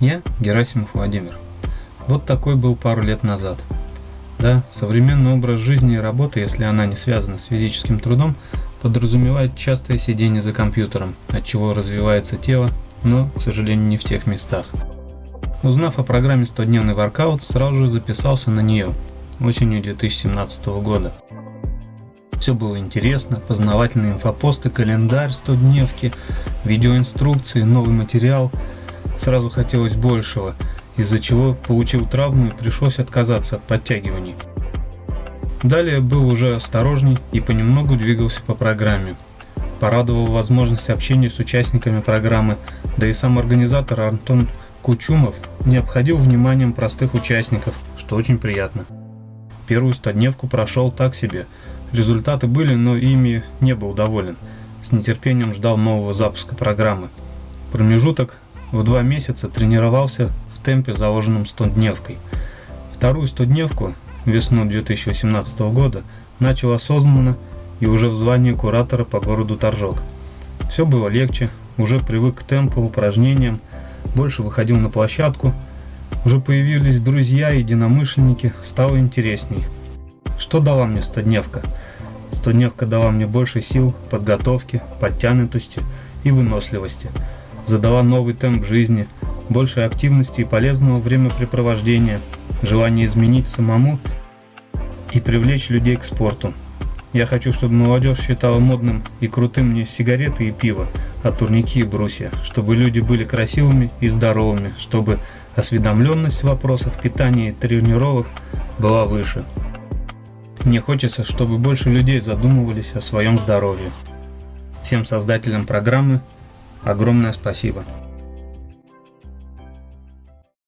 Я Герасимов Владимир. Вот такой был пару лет назад. Да, современный образ жизни и работы, если она не связана с физическим трудом, подразумевает частое сидение за компьютером, от чего развивается тело, но, к сожалению, не в тех местах. Узнав о программе 100-дневный воркаут, сразу же записался на нее осенью 2017 года. Все было интересно, познавательные инфопосты, календарь 100-дневки, видеоинструкции, новый материал. Сразу хотелось большего, из-за чего получил травму и пришлось отказаться от подтягиваний. Далее был уже осторожней и понемногу двигался по программе. Порадовал возможность общения с участниками программы, да и сам организатор Антон Кучумов не обходил вниманием простых участников, что очень приятно. Первую стодневку прошел так себе. Результаты были, но ими не был доволен. С нетерпением ждал нового запуска программы. Промежуток в два месяца тренировался в темпе, заложенном 100-дневкой. Вторую 100-дневку, весну 2018 года, начал осознанно и уже в звании куратора по городу Торжок. Все было легче, уже привык к темпу, упражнениям, больше выходил на площадку, уже появились друзья, единомышленники, стало интересней. Что дала мне стодневка? Стодневка дала мне больше сил, подготовки, подтянутости и выносливости. Задала новый темп жизни, больше активности и полезного времяпрепровождения, желание изменить самому и привлечь людей к спорту. Я хочу, чтобы молодежь считала модным и крутым не сигареты и пиво, а турники и брусья, чтобы люди были красивыми и здоровыми, чтобы осведомленность в вопросах питания и тренировок была выше. Мне хочется, чтобы больше людей задумывались о своем здоровье. Всем создателям программы огромное спасибо.